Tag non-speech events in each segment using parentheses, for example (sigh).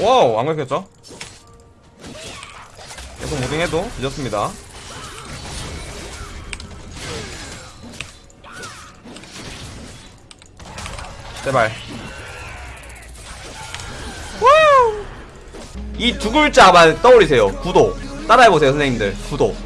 와우 안 걸렸죠? 계속 무빙해도 늦었습니다. 제발. 이 두 글자만 떠올리세요. 구독 따라해보세요 선생님들. 구독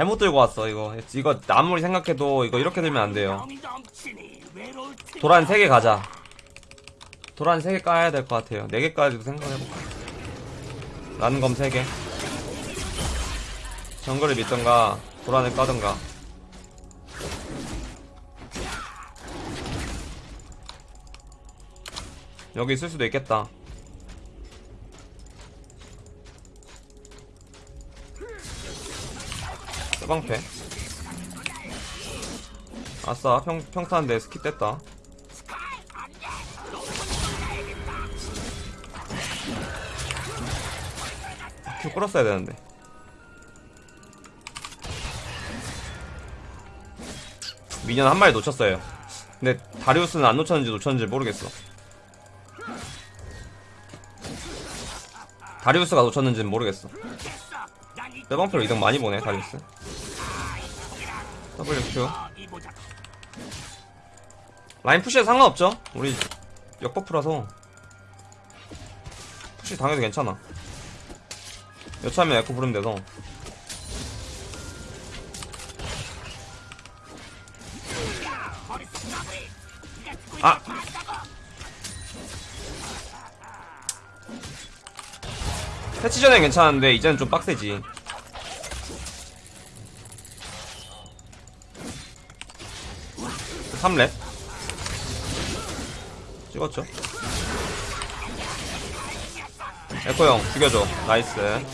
잘못 들고 왔어 이거. 이거 아무리 생각해도 이거 이렇게 들면 안 돼요. 도란 3개 가자. 도란 3개 까야 될 것 같아요. 4개까지도 생각해볼까? 난검 3개. 정글을 믿던가 도란을 까던가. 여기 있을 수도 있겠다 서방패. 아싸 평, 평타인데 스키 뗐다. 큐 끌었어야 되는데. 미니언 한 마리 놓쳤어요. 근데 다리우스는 안 놓쳤는지 놓쳤는지 모르겠어. 다리우스가 놓쳤는지는 모르겠어. 빼방패로 이동 많이 보네 다리우스 WQ 라인 푸시에 상관없죠? 우리 역버프라서. 푸시 당해도 괜찮아. 여차하면 에코 부르면 돼서. 아! 패치 전엔 괜찮은데 이제는 좀 빡세지 삼렙? 찍었죠? 에코 형 죽여줘. nice.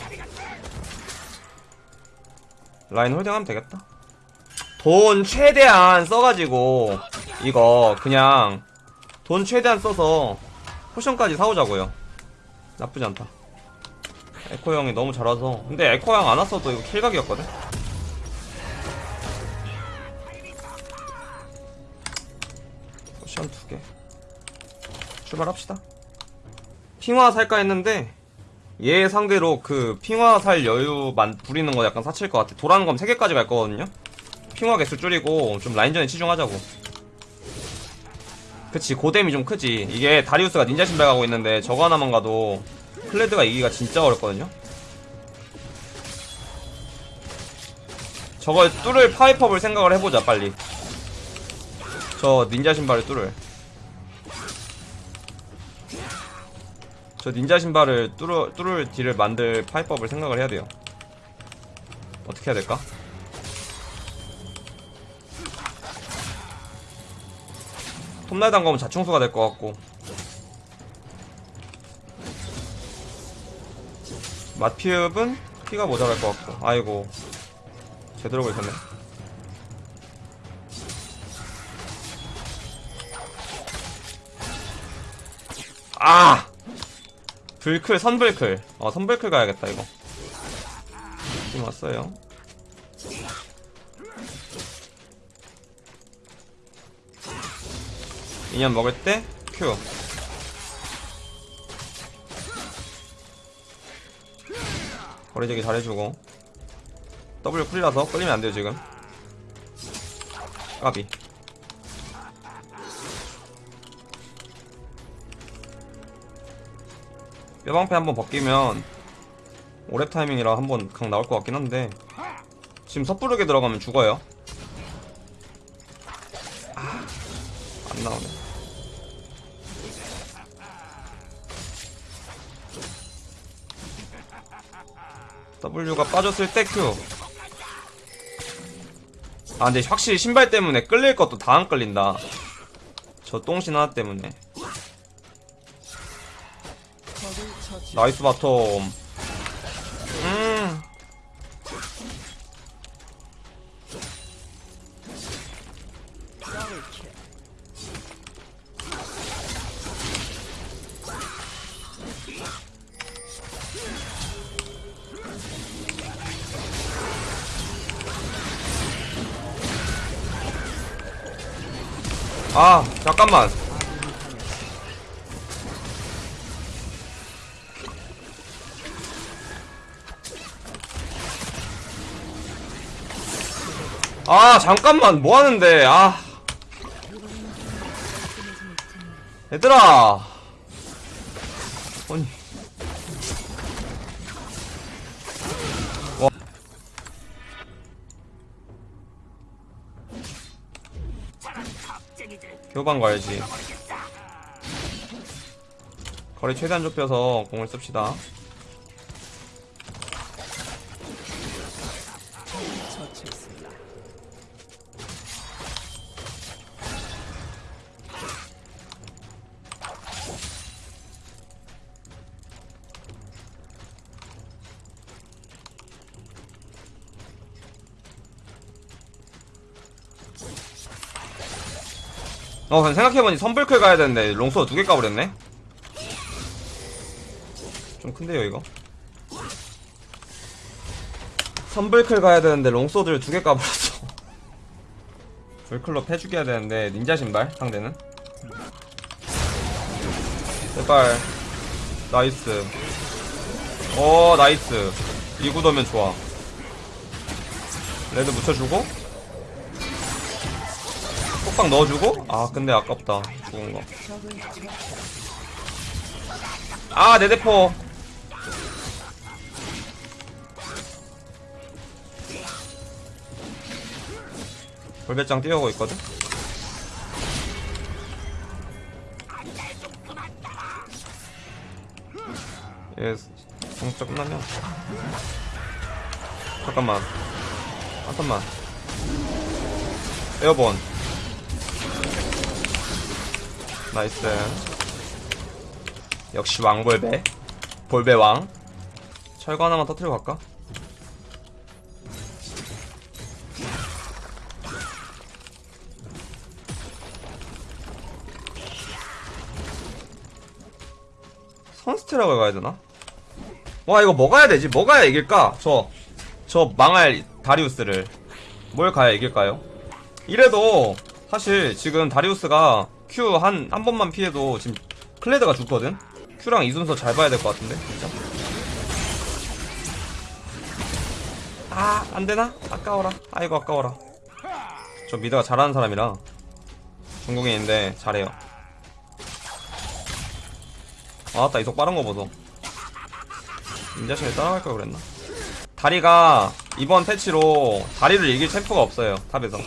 라인 holding하면 되겠다. 돈 최대한 써가지고 이거 그냥 돈 최대한 써서 potion까지 사오자고요. 나쁘지 않다. 에코 형이 너무 잘 와서. 근데 에코 형 안 왔어도 이거 kill각이었거든 potion 두개. 출발합시다. 핑화 살까 했는데 얘 상대로 그 핑화 살 여유만 부리는 거 약간 사치일 것 같아. 도란의 검 3개까지 갈 거거든요. 핑화 개수 줄이고 좀 라인전에 치중하자고. 그치 고뎀이 좀 크지. 이게 다리우스가 닌자 신발 가고 있는데 저거 하나만 가도 클레드가 이기가 진짜 어렵거든요. 저걸 뚫을 파훼법을 생각을 해보자 빨리 저 닌자 신발을 뚫을 저 닌자 신발을 뚫을, 뚫을 deal을 만들 파훼법을 생각을 해야 돼요. 어떻게 해야 될까? 톱날 단검은 자충수가 될 것 같고. 맛피읍은 피가 모자랄 것 같고. 아이고. 제대로 걸렸네 아! 불클 선불클. 어 선불클 가야겠다 이거. 지금 왔어요. 인연 먹을 때 큐. 거리제기 잘해주고. W 쿨이라서 끌리면 안 돼요 지금. 까비 뼈방패 한번 벗기면 오랩 타이밍이라 한번 강 나올 것 같긴 한데 지금 섣부르게 들어가면 죽어요. 아, 안 나오네. W가 빠졌을 때 Q. 아 근데 확실히 신발 때문에 끌릴 것도 다 안 끌린다. 저 똥신 하나 때문에 nice bottom 음. 아 잠깐만 아 잠깐만. 뭐하는데? 아. 얘들아. 아니. 와. 교반 가야지. 거리 최대한 좁혀서 공을 씁시다 어, 그냥 생각해보니 선블클 가야 되는데, Long Sword 두개 까버렸네? 좀 큰데요, 이거? 선블클 가야 되는데, Long Sword를 두 개 까버렸어. (laughs) 블클로 패죽여야 되는데, 닌자 신발, 상대는. 제발. nice. 오, nice. 이 구도면 좋아. 레드 묻혀주고, 톡박 넣어주고 아 근데 아깝다 죽은 거. 아 내 대포. 골배짱 뛰어오고 있거든. 얘 공짜 끝나면 잠깐만 잠깐만 에어본 나이스 역시 왕볼배 볼배왕 철거 하나만 터트리고 갈까? 선스테락 가야 되나? 와 이거 뭐 가야 되지? 뭐 가야 이길까? 저, 저 망할 다리우스를 뭘 가야 이길까요? 이래도 사실 지금 다리우스가 Q 한, 한 번만 피해도 지금 클레드가 죽거든? Q랑 이 순서 잘 봐야 될 것 같은데, 진짜. 아, 안 되나? 아까워라. 아이고, 아까워라. 저 mid가 잘하는 사람이라 중국인인데 잘해요. 아따, 이속 빠른 거 보소. 인자신이 따라갈 걸 그랬나? 다리가 이번 패치로 다리를 이길 챔프가 없어요, 탑에서.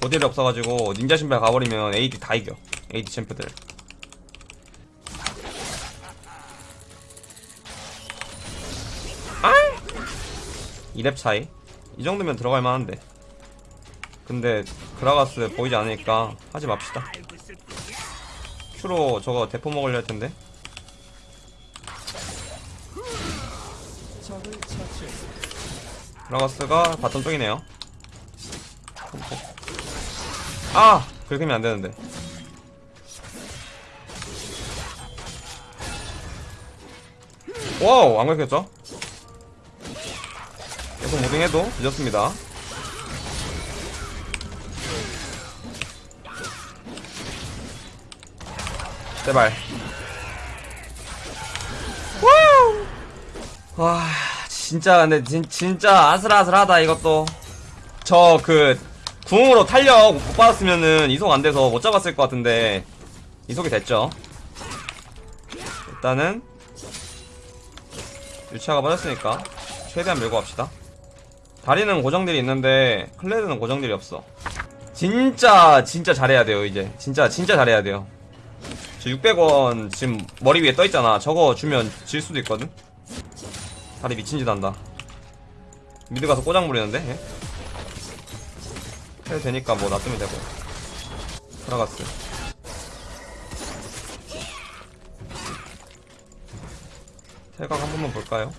모델이 없어가지고 닌자 신발 가버리면 AD 다 이겨. AD 챔프들. 아! 2렙 차이. 이 정도면 들어갈 만한데. 근데 그라가스 보이지 않으니까 하지 맙시다. Q로 저거 대포 먹으려 할 텐데. 그라가스가 bottom 쪽이네요 아! 긁으면 안 되는데. 와우! 안 긁혔죠? 계속 무빙해도 늦었습니다. 제발. 와, 진짜, 근데, 진, 진짜 아슬아슬하다, 이것도. 저, 그, 궁으로 탄력 못 받았으면은 이속 안 돼서 못 잡았을 것 같은데 이속이 됐죠. 일단은 유치아가 빠졌으니까 최대한 밀고 갑시다. 다리는 고정들이 있는데 클레드는 고정들이 없어. 진짜 진짜 잘해야 돼요 이제. 진짜 진짜 잘해야 돼요. 저 600원 지금 머리 위에 떠 있잖아. 저거 주면 질 수도 있거든. 다리 미친 짓 한다. 미드 가서 꼬장 부리는데. 얘? 해도 되니까 뭐 놔두면 되고 들어갔어 태각 한 번만 볼까요?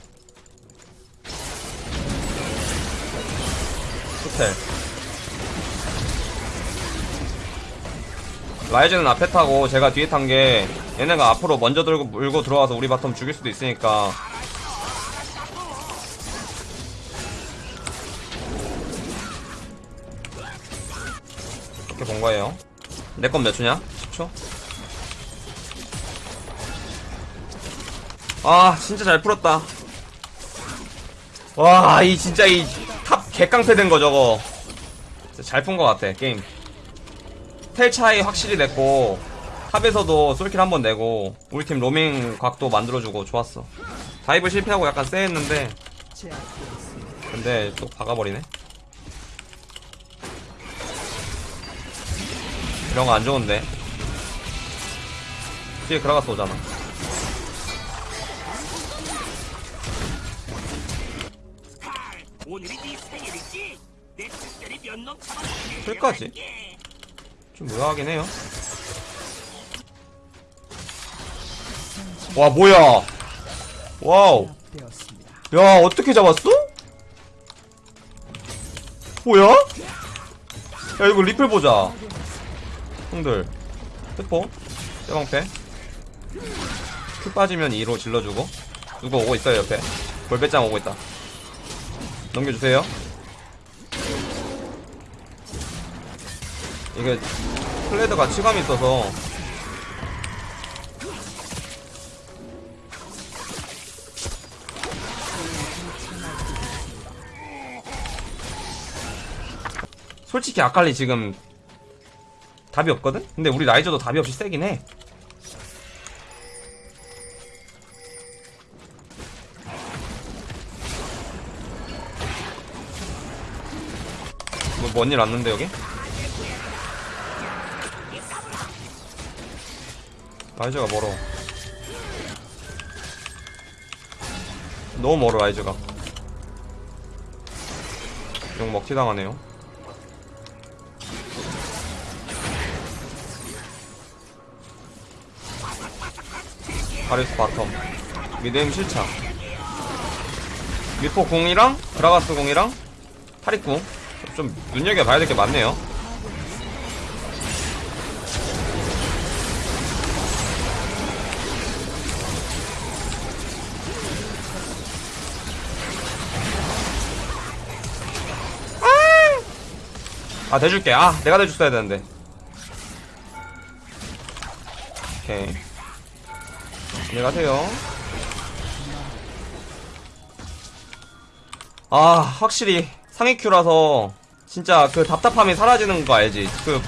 호텔 라이즈는 앞에 타고 제가 뒤에 탄 게 얘네가 앞으로 먼저 들고 물고 들어와서 우리 바텀 죽일 수도 있으니까 이렇게 본 거예요. 내 건 몇 초냐? 10초? 아 진짜 잘 풀었다 와 이 진짜 이 top 개깡패 된 거 저거 잘 푼 거 같아 게임 텔 차이 확실히 냈고 top에서도 솔kill 한 번 내고 우리 팀 로밍 각도 만들어주고 좋았어 dive 실패하고 약간 쎄했는데 근데 또 박아버리네 이런 거 안 좋은데 뒤에 그라가스 오잖아 네. 풀까지? 좀 의아하긴 해요 와 뭐야 와우 야 어떻게 잡았어? 뭐야? 야 이거 리플 보자 형들. 페퍼 쇠방패? 큐 빠지면 2로 질러주고. 누구 오고 있어요 옆에? 골배짱 오고 있다. 넘겨주세요. 이게 플레드가 치감이 있어서. 솔직히 아칼리 지금 답이 없거든? 근데 우리 라이저도 답이 없이 세긴 해. 뭐, 뭔일 왔는데, 여기? 라이저가 멀어. 너무 멀어, 라이저가. 용 먹튀 당하네요. 바리스 바텀. 미드엠 실창. 미포 공이랑 그라가스 공이랑 타릭궁. 좀 눈여겨봐야 될 게 많네요. 아! 대줄게. 아 내가 대줬어야 되는데. 오케이 안녕하세요. 아, 확실히 상위 큐라서 진짜 그 답답함이 사라지는 거 알지? 그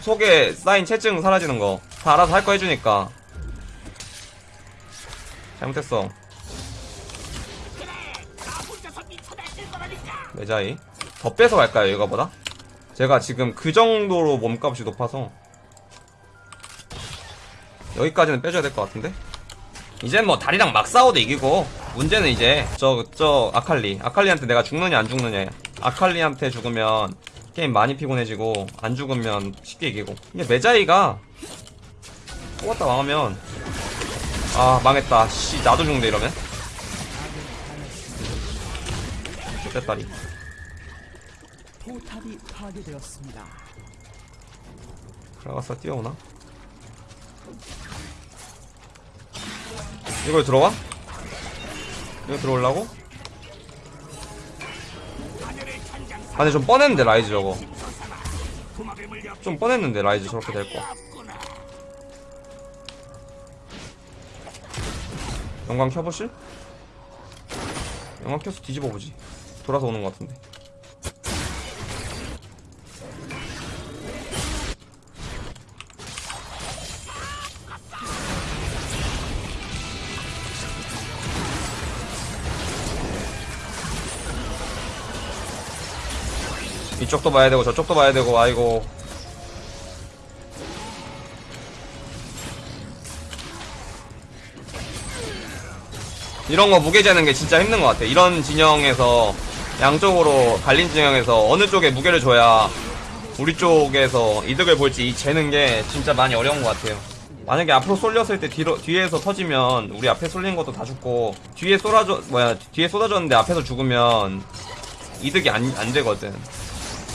속에 쌓인 체증 사라지는 거. 다 알아서 할 거 해주니까. 잘못했어. 매자이. 더 빼서 갈까요, 이거보다? 제가 지금 그 정도로 몸값이 높아서. 여기까지는 빼줘야 될 것 같은데? 이젠 뭐 다리랑 막 싸워도 이기고. 문제는 이제 저 저 아칼리. 아칼리한테 내가 죽느냐 안 죽느냐. 아칼리한테 죽으면 게임 많이 피곤해지고 안 죽으면 쉽게 이기고. 이게 메자이가 뽑았다 망하면 아 망했다. 씨 나도 죽는데 이러면? 됐다리. 포탑이 파괴되었습니다. 들어가서 뛰어오나? 이걸 들어와? 이거 들어오려고? 아 근데 좀 뻔했는데 라이즈 저거 좀 뻔했는데 라이즈 저렇게 될거. 영광 켜보실? 영광 켜서 뒤집어 보지 돌아서 오는 것 같은데 이쪽도 봐야 되고 저쪽도 봐야 되고 아이고 이런 거 무게 재는 게 진짜 힘든 것 같아. 이런 진영에서 양쪽으로 갈린 진영에서 어느 쪽에 무게를 줘야 우리 쪽에서 이득을 볼지 이 재는 게 진짜 많이 어려운 것 같아요. 만약에 앞으로 쏠렸을 때 뒤로, 뒤에서 터지면 우리 앞에 쏠린 것도 다 죽고 뒤에 쏟아져 뭐야 뒤에 쏟아졌는데 앞에서 죽으면 이득이 안, 안 되거든.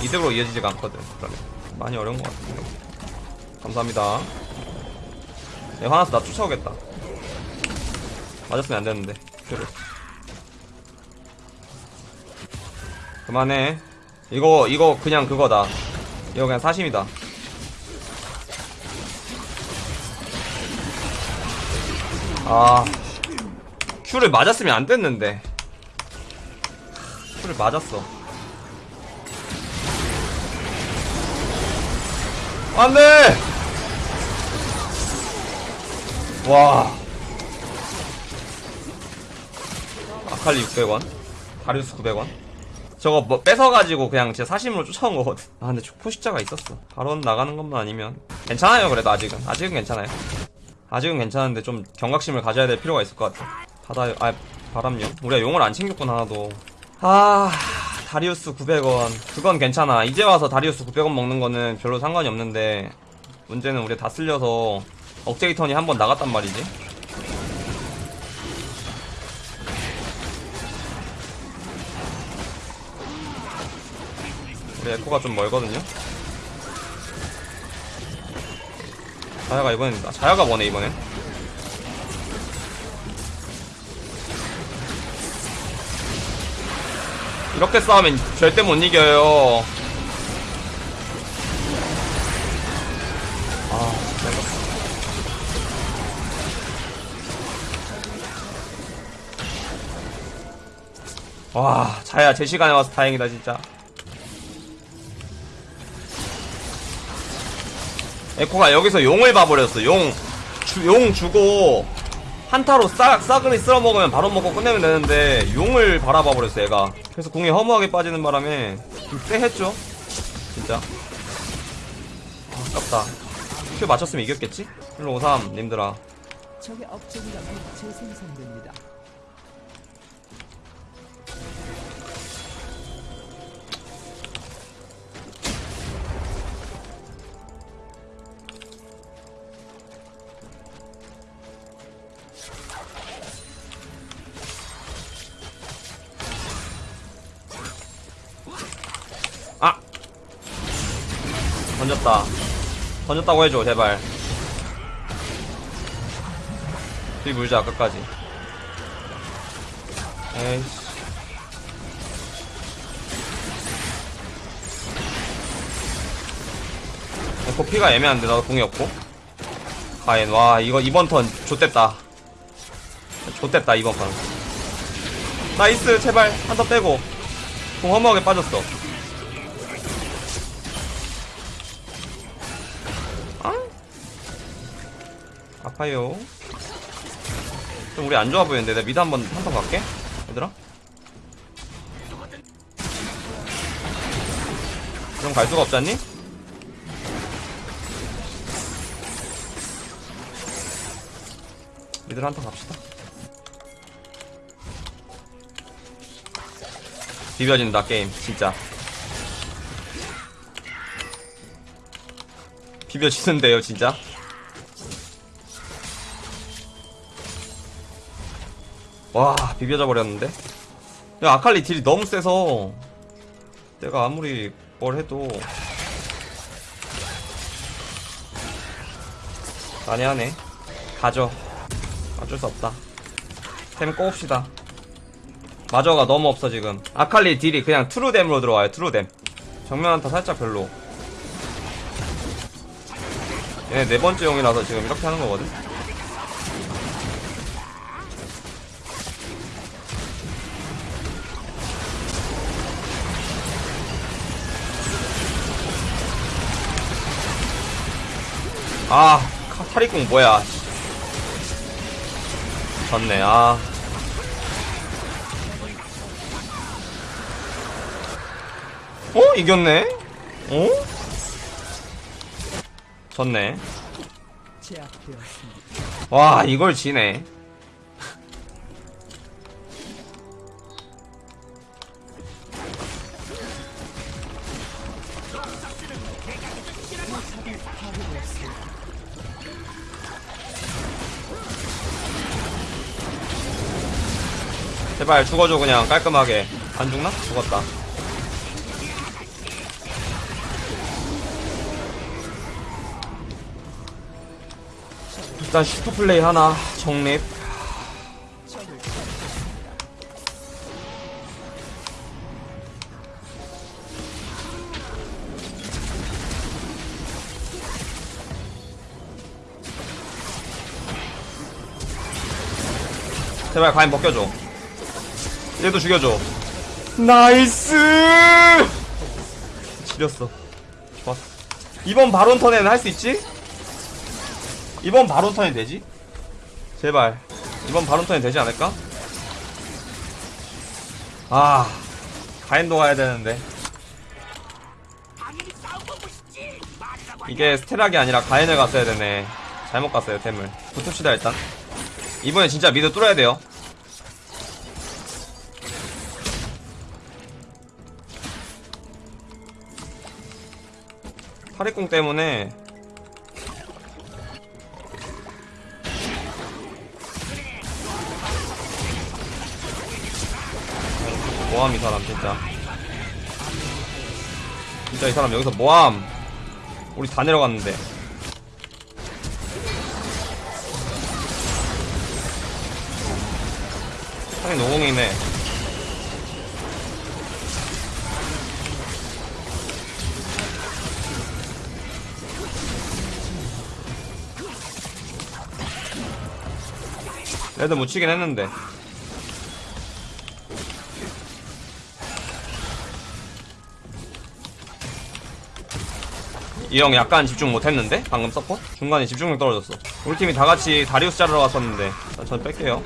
이대로 이어지지가 않거든 그러네 많이 어려운 것 같은데. 감사합니다. 얘 화나서 나 쫓아오겠다. 맞았으면 안되는데 큐를 그만해. 이거 이거 그냥 그거다. 이거 그냥 사심이다. 아. 큐를 맞았으면 안됐는데. 큐를 맞았어. 안돼! 와. 아칼리 600원? 다리우스 900원? 저거 뭐 뺏어가지고 그냥 제 사심으로 쫓아온 거거든. 아 근데 포식자가 있었어. 바로 나가는 것만 아니면. 괜찮아요 그래도 아직은. 아직은 괜찮아요. 아직은 괜찮은데 좀 경각심을 가져야 될 필요가 있을 것 같아. 바다 아 바람용 우리가 용을 안 챙겼구나 하나도. 아 다리우스 900원. 그건 괜찮아. 이제 와서 다리우스 900원 먹는 거는 별로 상관이 없는데 문제는 우리 다 쓸려서 억제이턴이 한 번 나갔단 말이지. 우리 에코가 좀 멀거든요. 자야가 이번엔 아, 자야가 뭐네 이번엔 이렇게 싸우면 절대 못 이겨요. 아 내가 와 자야 제 시간에 와서 다행이다 진짜. 에코가 여기서 용을 봐버렸어. 용, 주, 용 주고 한타로 싹, 싸그리 쓸어 먹으면 바로 먹고 끝내면 되는데 용을 바라봐 버렸어 얘가. 그래서 공이 허무하게 빠지는 바람에 좀 쎄했죠? 진짜. 아, 아깝다. 큐 맞췄으면 이겼겠지? 153 님들아. 적의 업적이가 곧 재생산됩니다. 던졌다. 던졌다고 해줘, 제발. 뒤 물자, 끝까지. 에이씨. 에코 피가 애매한데, 나도 공이 없고. 가엔, 와, 이거 이번 turn, 좆됐다. 좆됐다, 이번 판. nice, 제발, 한 turn 빼고. 공 허무하게 빠졌어. 아파요. 좀 우리 안 좋아 보이는데 내가 미드 한번 한번 갈게. 얘들아. 그럼 갈 수가 없잖니? 미드 한턴 갑시다. 비벼진다 게임 진짜. 비벼지는데요 진짜. 와 비벼져 버렸는데? 야 아칼리 딜이 너무 세서 내가 아무리 뭘 해도 난해하네. 가져. 어쩔 수 없다. 템 꼬읍시다. 마저가 너무 없어 지금. 아칼리 딜이 그냥 트루뎀으로 들어와요 트루뎀. 정면 한타 살짝 별로. 얘네 네 번째 용이라서 지금 이렇게 하는 거거든 아, 카- 탈익궁 뭐야. 졌네, 아. 어? 이겼네? 어? 졌네. 와, 이걸 지네. 제발 죽어줘 그냥 깔끔하게 안 죽나? 죽었다 일단 슈퍼 플레이 하나 정립 제발 가엔 벗겨줘. 얘도 죽여줘. nice! 지렸어. 좋았어. 이번 바론 turn에는 할 수 있지? 이번 바론 turn에 되지? 제발. 이번 바론 turn에 되지 않을까? 아, 가엔도 가야 되는데. 이게 스테락이 아니라 가엔을 갔어야 되네. 잘못 갔어요, 템을. 붙읍시다, 일단. 이번에 진짜 미드 뚫어야 돼요. 파리공 때문에. 뭐함 이 사람 진짜. 진짜 이 사람 여기서 뭐함. 우리 다 내려갔는데. 상이 노공이네 레드 묻히긴 했는데. 이 형 약간 집중 못했는데? 방금 서포? 중간에 집중력 떨어졌어. 우리 팀이 다같이 다리우스 자르러 갔었는데. 자, 전 뺄게요.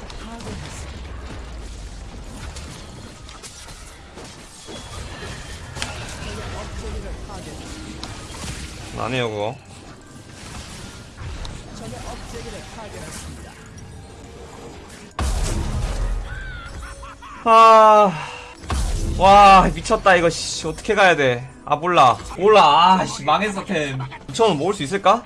안 해요 그거 아, 와 미쳤다 이거 씨. 어떻게 가야 돼? 아 몰라. 몰라. 아씨 망했어 템. 2천원 모을 수 있을까?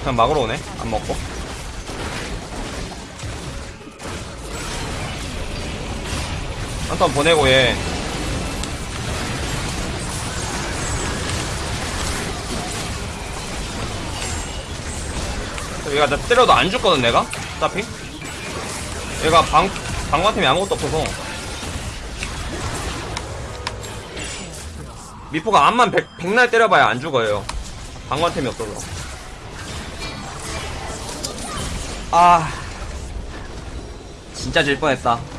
그냥 막으러 오네. 안 먹고 한턴 보내고 얘 얘가 나 때려도 안 죽거든 내가? 어차피 얘가 방 방관템이 아무것도 없어서. 미포가 암만 백, 백날 때려봐야 안 죽어요. 방관템이 없어서. 아. 진짜 질 뻔했다